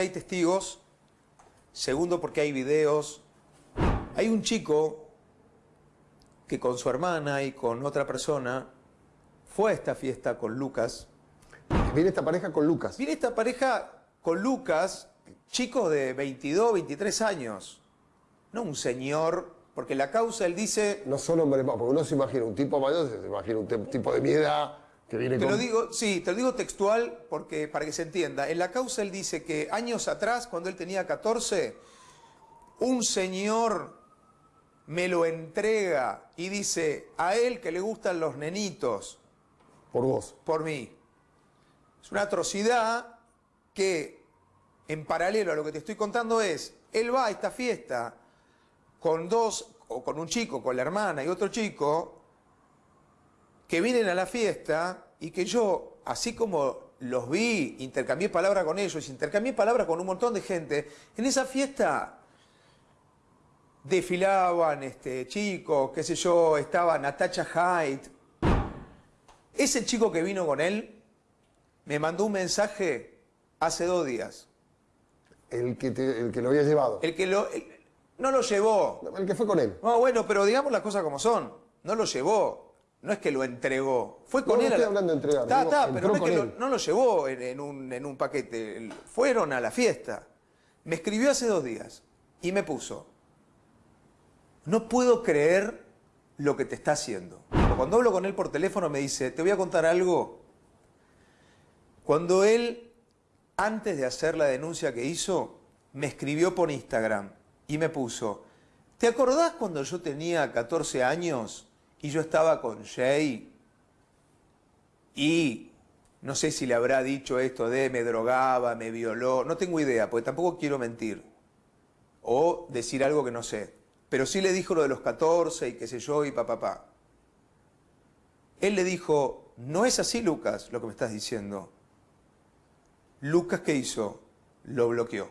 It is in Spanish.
Hay testigos, segundo porque hay videos. Hay un chico que con su hermana y con otra persona fue a esta fiesta con Lucas. Viene esta pareja con Lucas. Viene esta pareja con Lucas, chico de 22, 23 años. No un señor, porque la causa él dice... No son hombres más, porque uno se imagina un tipo mayor, se imagina un tipo de mi edad que viene Te con... lo digo, sí, te lo digo textual porque para que se entienda. En la causa él dice que años atrás, cuando él tenía 14, un señor me lo entrega y dice a él que le gustan los nenitos Por vos. por mí. Es una atrocidad que en paralelo a lo que te estoy contando es, él va a esta fiesta con dos, o con un chico, con la hermana y otro chico, que vienen a la fiesta y que yo, así como los vi, intercambié palabras con ellos, intercambié palabras con un montón de gente, en esa fiesta desfilaban este, chicos, qué sé yo, estaba Natacha Haidt. Ese chico que vino con él me mandó un mensaje hace dos días. El que, te- el que lo había llevado. El que lo, el- no lo llevó. El que fue con él. No, bueno, pero digamos las cosas como son. No lo llevó. No es que lo entregó. Fue con No, no él. a estoy la- hablando de entregar, digo, pero no es que lo- no lo llevó en, en un, en un paquete. Fueron a la fiesta. Me escribió hace dos días y me puso. No puedo creer lo que te está haciendo. Cuando hablo con él por teléfono me dice, te voy a contar algo. Cuando él, antes de hacer la denuncia que hizo, me escribió por Instagram y me puso, ¿te acordás cuando yo tenía 14 años y yo estaba con Jay? Y no sé si le habrá dicho esto de me drogaba, me violó, no tengo idea, porque tampoco quiero mentir o decir algo que no sé. Pero sí le dijo lo de los 14 y qué sé yo y papá. Pa, pa. Él le dijo, no es así Lucas lo que me estás diciendo. Lucas, ¿qué hizo? Lo bloqueó.